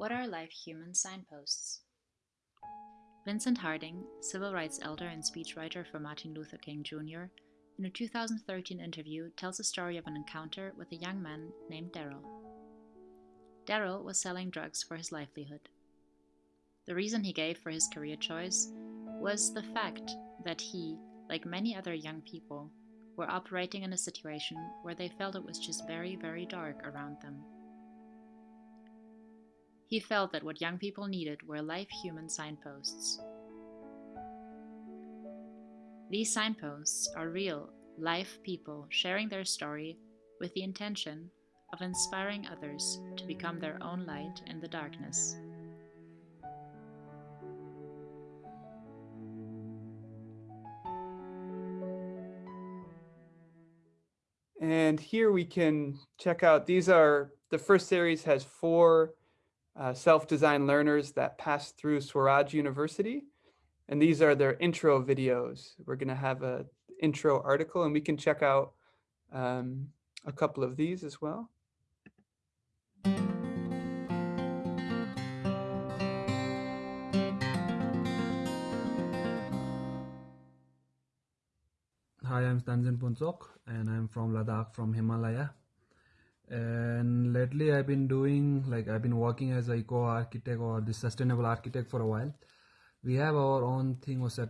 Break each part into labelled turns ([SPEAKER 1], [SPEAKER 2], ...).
[SPEAKER 1] What are life human signposts? Vincent Harding, civil rights elder and speechwriter for Martin Luther King Jr., in a 2013 interview tells the story of an encounter with a young man named Daryl. Daryl was selling drugs for his livelihood. The reason he gave for his career choice was the fact that he, like many other young people, were operating in a situation where they felt it was just very, very dark around them. He felt that what young people needed were life human signposts. These signposts are real, life people sharing their story with the intention of inspiring others to become their own light in the darkness.
[SPEAKER 2] And here we can check out, these are, the first series has four uh, self-designed learners that passed through Swaraj University. And these are their intro videos. We're gonna have a intro article and we can check out um, a couple of these as well.
[SPEAKER 3] Hi, I'm Stanzin Punsok and I'm from Ladakh from Himalaya. Lately I've been doing like I've been working as eco architect or the sustainable architect for a while. We have our own thing was a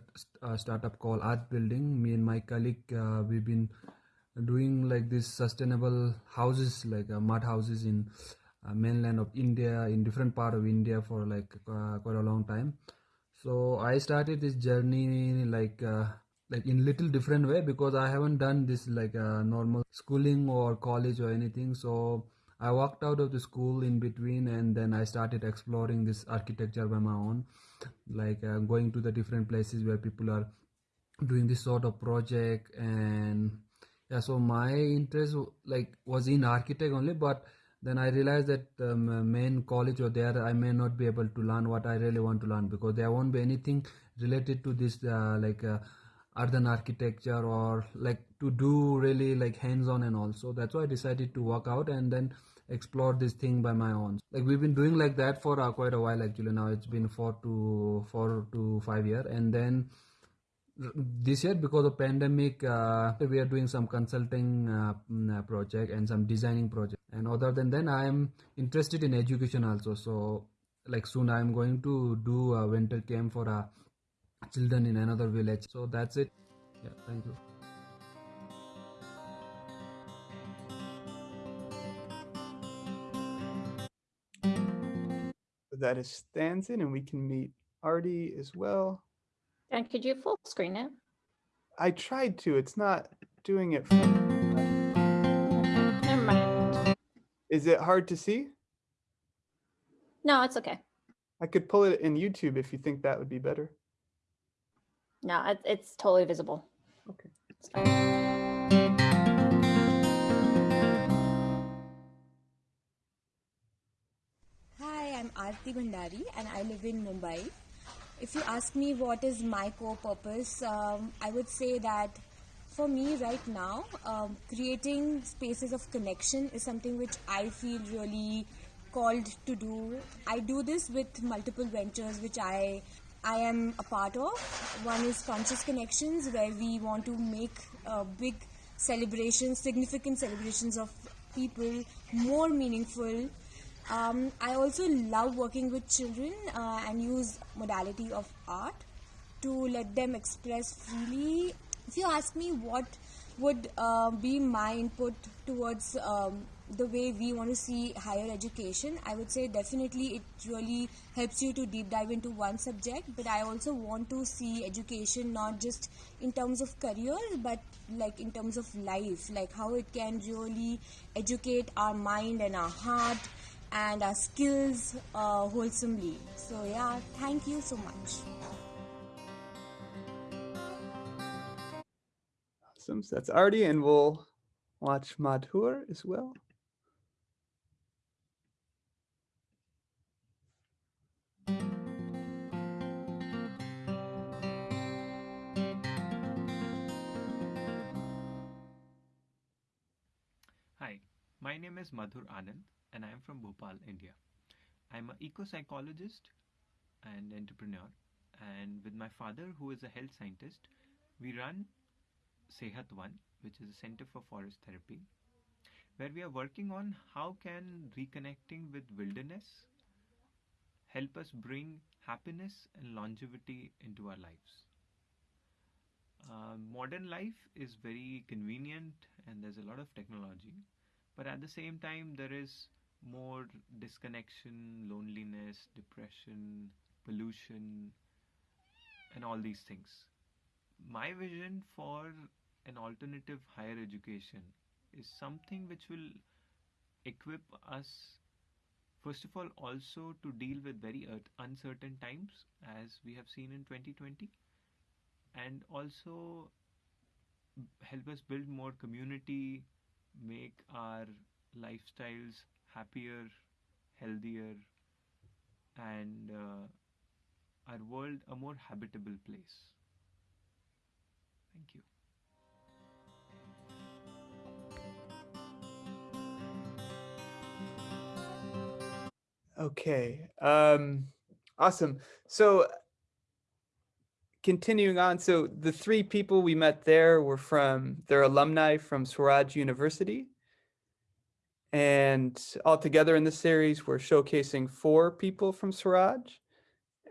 [SPEAKER 3] startup called Art Building. Me and my colleague uh, we've been doing like this sustainable houses like uh, mud houses in uh, mainland of India in different part of India for like uh, quite a long time. So I started this journey like uh, like in little different way because i haven't done this like a uh, normal schooling or college or anything so i walked out of the school in between and then i started exploring this architecture by my own. Like uh, going to the different places where people are doing this sort of project and yeah so my interest like was in architect only but then i realized that um, main college or there. I may not be able to learn what i really want to learn because there won't be anything related to this uh, like uh, urban architecture or like to do really like hands-on and also that's why i decided to walk out and then explore this thing by my own. Like we've been doing like that for uh, quite a while actually. Now it's been four to four to five year. And then this year because of pandemic uh, we are doing some consulting uh, mm, uh project and some designing project. And other than then i am interested in education also. So like soon i'm going to do a winter camp for a children in another village. So that's it. Yeah thank you
[SPEAKER 2] that is Stanzin and we can meet Aarti as well.
[SPEAKER 4] And could you full screen it?
[SPEAKER 2] I tried to, it's not doing it.
[SPEAKER 4] Never mind.
[SPEAKER 2] Is it hard to see?
[SPEAKER 4] No, it's okay.
[SPEAKER 2] I could pull it in YouTube if you think that would be better.
[SPEAKER 4] No, it's, it's totally visible.
[SPEAKER 2] Okay.
[SPEAKER 5] I'm Aarti Bhandari and I live in Mumbai. If you ask me what is my core purpose, um, I would say that for me right now, um, creating spaces of connection is something which I feel really called to do. I do this with multiple ventures which I I am a part of. One is Conscious Connections, where we want to make uh, big celebrations, significant celebrations of people more meaningful. Um, I also love working with children uh, and use modality of art to let them express freely. If you ask me what would uh, be my input towards um, the way we want to see higher education, I would say definitely it really helps you to deep dive into one subject. But I also want to see education not just in terms of career, but like in terms of life, like how it can really educate our mind and our heart and our skills uh, wholesomely. So, yeah, thank you so much.
[SPEAKER 2] Awesome. So that's Aarti, and we'll watch Madhur as well.
[SPEAKER 6] Hi, my name is Madhur Anand and I am from Bhopal, India. I'm an eco psychologist and entrepreneur. And with my father, who is a health scientist, we run Sehat One, which is a center for forest therapy, where we are working on how can reconnecting with wilderness help us bring happiness and longevity into our lives. Uh, modern life is very convenient and there's a lot of technology, but at the same time, there is more disconnection, loneliness, depression, pollution, and all these things. My vision for an alternative higher education is something which will equip us first of all also to deal with very uncertain times as we have seen in 2020 and also help us build more community make our lifestyles happier healthier and uh, our world a more habitable place thank you
[SPEAKER 2] Okay. Um, awesome. So continuing on, so the three people we met there were from, they're alumni from Swaraj University. And all together in the series, we're showcasing four people from Swaraj.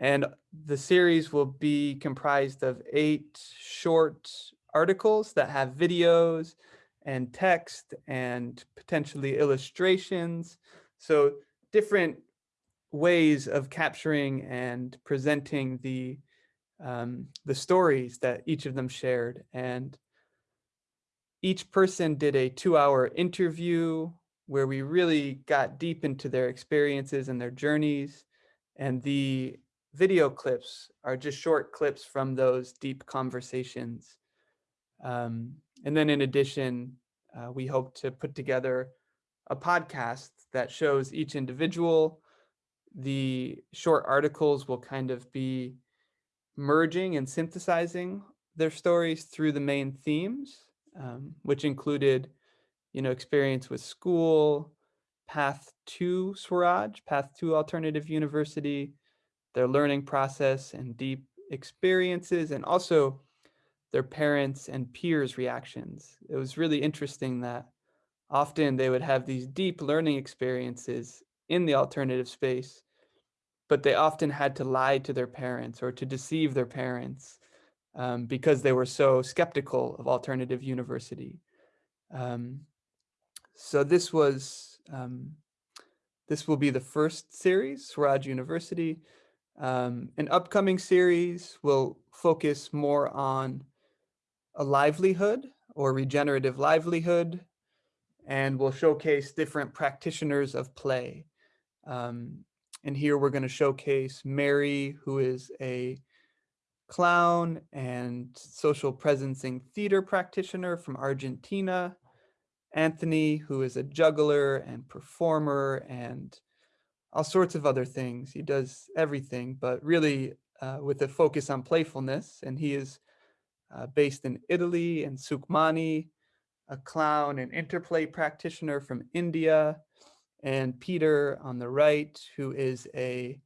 [SPEAKER 2] And the series will be comprised of eight short articles that have videos and text and potentially illustrations. So different ways of capturing and presenting the um, the stories that each of them shared. And each person did a two hour interview where we really got deep into their experiences and their journeys. And the video clips are just short clips from those deep conversations. Um, and then in addition, uh, we hope to put together a podcast that shows each individual the short articles will kind of be merging and synthesizing their stories through the main themes, um, which included, you know, experience with school, path to Swaraj, path to alternative university, their learning process and deep experiences, and also their parents and peers' reactions. It was really interesting that often they would have these deep learning experiences in the alternative space, but they often had to lie to their parents or to deceive their parents um, because they were so skeptical of alternative university. Um, so this was, um, this will be the first series, Swaraj University. Um, an upcoming series will focus more on a livelihood or regenerative livelihood, and will showcase different practitioners of play. Um, and here we're going to showcase Mary, who is a clown and social presencing theater practitioner from Argentina. Anthony, who is a juggler and performer and all sorts of other things. He does everything, but really uh, with a focus on playfulness. And he is uh, based in Italy and Sukmani, a clown and interplay practitioner from India and Peter on the right, who is a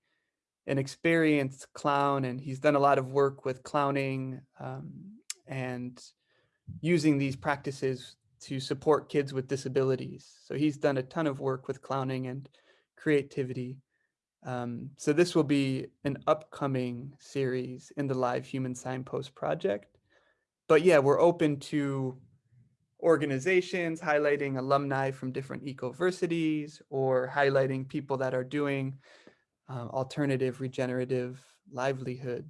[SPEAKER 2] an experienced clown, and he's done a lot of work with clowning um, and using these practices to support kids with disabilities. So he's done a ton of work with clowning and creativity. Um, so this will be an upcoming series in the Live Human Signpost project. But yeah, we're open to organizations highlighting alumni from different ecoversities or highlighting people that are doing um, alternative regenerative livelihood